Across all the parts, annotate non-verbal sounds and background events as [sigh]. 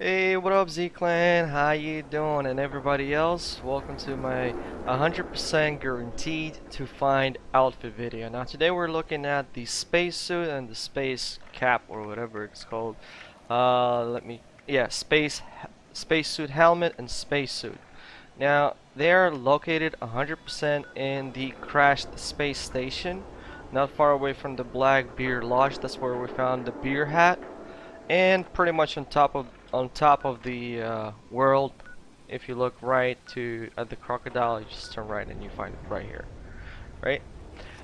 Hey, what up Z-Clan? How you doing? And everybody else, welcome to my 100% guaranteed to find outfit video. Now today we're looking at the spacesuit and the space cap or whatever it's called. Uh, let me, yeah, space spacesuit helmet and spacesuit. Now they are located 100% in the crashed space station, not far away from the Black Bear Lodge. That's where we found the beer hat, and pretty much on top of on top of the uh, world if you look right to at the crocodile you just turn right and you find it right here right?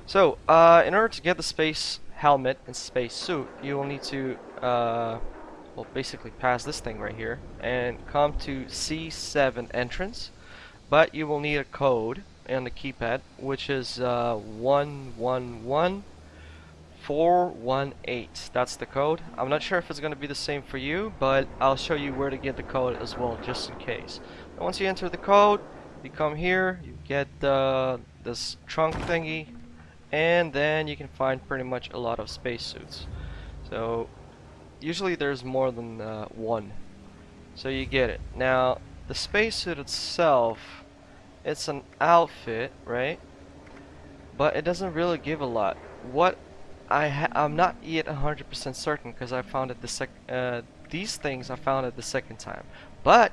So uh, in order to get the space helmet and space suit you will need to uh, well basically pass this thing right here and come to C7 entrance but you will need a code on the keypad which is uh, 111 418 that's the code. I'm not sure if it's gonna be the same for you but I'll show you where to get the code as well just in case. And once you enter the code you come here you get uh, this trunk thingy and then you can find pretty much a lot of spacesuits. So usually there's more than uh, one. So you get it. Now the spacesuit itself it's an outfit right? But it doesn't really give a lot. What I I'm not yet 100% certain because I found it the sec uh, these things I found it the second time. But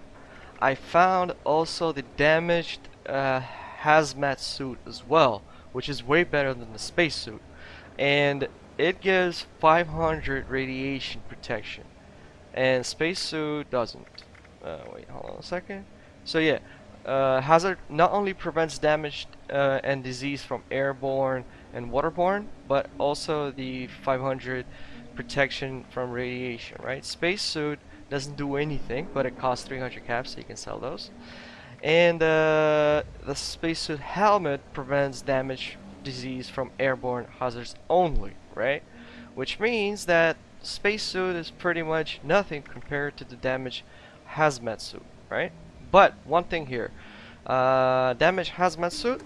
I found also the damaged uh, hazmat suit as well which is way better than the spacesuit and it gives 500 radiation protection. And spacesuit doesn't. Uh, wait hold on a second. So yeah uh, hazmat not only prevents damage uh, and disease from airborne and waterborne, but also the 500 protection from radiation, right? Spacesuit doesn't do anything, but it costs 300 caps, so you can sell those. And uh, the spacesuit helmet prevents damage, disease from airborne hazards only, right? Which means that spacesuit is pretty much nothing compared to the damage hazmat suit, right? But one thing here, uh, damage hazmat suit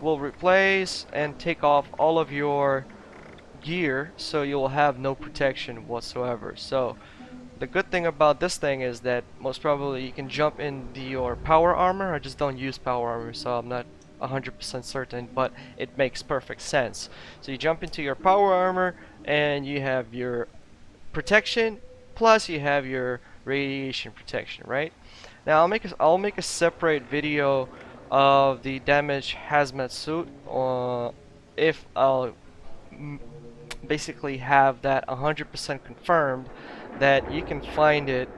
will replace and take off all of your gear so you'll have no protection whatsoever. So the good thing about this thing is that most probably you can jump into your power armor. I just don't use power armor so I'm not 100% certain but it makes perfect sense. So you jump into your power armor and you have your protection plus you have your radiation protection right? Now I'll make a, I'll make a separate video of the damaged hazmat suit uh, if I'll basically have that 100% confirmed that you can find it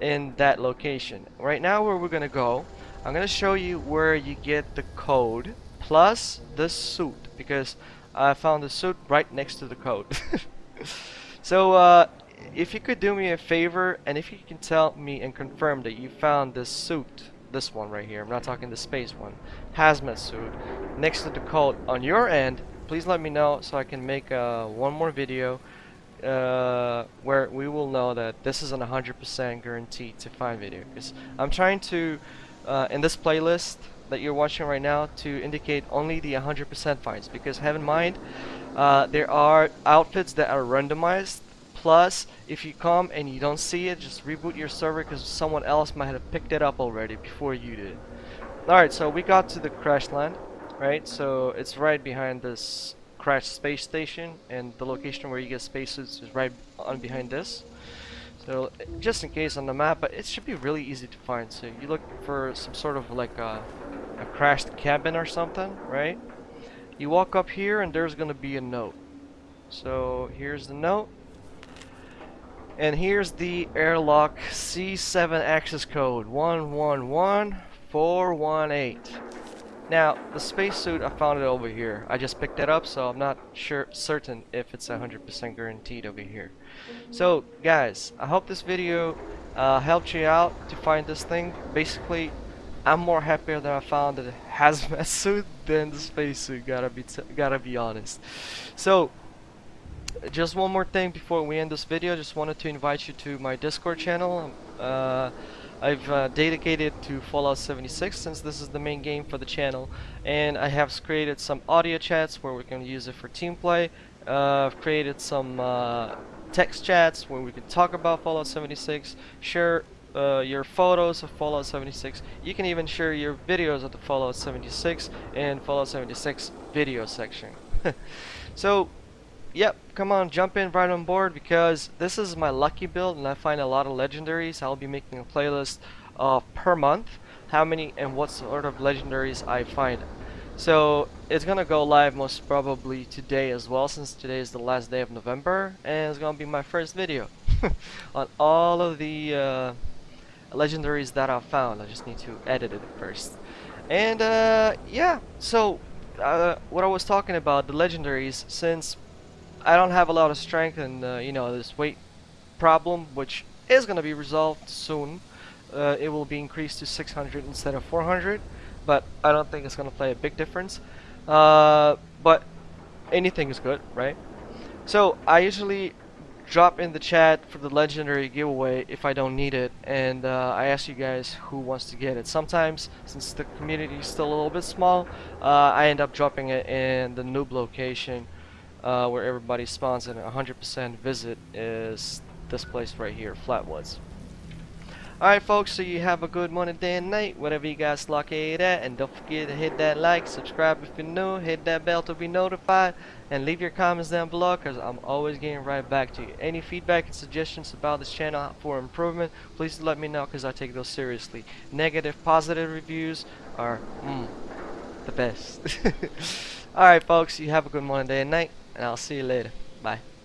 in that location. Right now where we're gonna go, I'm gonna show you where you get the code plus the suit because I found the suit right next to the code. [laughs] so uh, if you could do me a favor and if you can tell me and confirm that you found this suit this one right here. I'm not talking the space one. Hazmat suit. Next to the code on your end, please let me know so I can make uh, one more video uh, where we will know that this is an 100% guarantee to find video. Because I'm trying to, uh, in this playlist that you're watching right now, to indicate only the 100% finds. Because have in mind, uh, there are outfits that are randomized Plus, if you come and you don't see it, just reboot your server because someone else might have picked it up already before you did. Alright, so we got to the crash land, right? So it's right behind this crash space station and the location where you get spacesuits is right on behind this. So just in case on the map, but it should be really easy to find. So you look for some sort of like a, a crashed cabin or something, right? You walk up here and there's gonna be a note. So here's the note. And here's the airlock C7 access code 111418. Now, the spacesuit, I found it over here. I just picked it up, so I'm not sure certain if it's 100% guaranteed over here. So, guys, I hope this video uh, helped you out to find this thing. Basically, I'm more happier that I found the [laughs] hazmat suit than the spacesuit. Gotta be gotta be honest. So, just one more thing before we end this video just wanted to invite you to my discord channel uh, I've uh, dedicated to Fallout 76 since this is the main game for the channel and I have created some audio chats where we can use it for team play uh, I've created some uh, text chats where we can talk about Fallout 76 share uh, your photos of Fallout 76. You can even share your videos of the Fallout 76 in Fallout 76 video section. [laughs] so, yep, come on, jump in right on board because this is my lucky build and I find a lot of legendaries. I'll be making a playlist uh, per month, how many and what sort of legendaries I find. So it's gonna go live most probably today as well since today is the last day of November and it's gonna be my first video [laughs] on all of the uh, legendaries that I've found. I just need to edit it first. And uh, yeah, so uh, what I was talking about, the legendaries, since I don't have a lot of strength and uh, you know this weight problem, which is going to be resolved soon, uh, it will be increased to 600 instead of 400, but I don't think it's going to play a big difference. Uh, but anything is good, right? So I usually drop in the chat for the legendary giveaway if I don't need it and uh, I ask you guys who wants to get it sometimes since the community is still a little bit small uh, I end up dropping it in the noob location uh, where everybody spawns and 100% visit is this place right here Flatwoods Alright folks, so you have a good morning, day and night, whatever you guys it at, and don't forget to hit that like, subscribe if you're new, hit that bell to be notified, and leave your comments down below because I'm always getting right back to you. Any feedback and suggestions about this channel for improvement, please let me know because I take those seriously. Negative, positive reviews are mm, the best. [laughs] Alright folks, you have a good morning, day and night, and I'll see you later. Bye.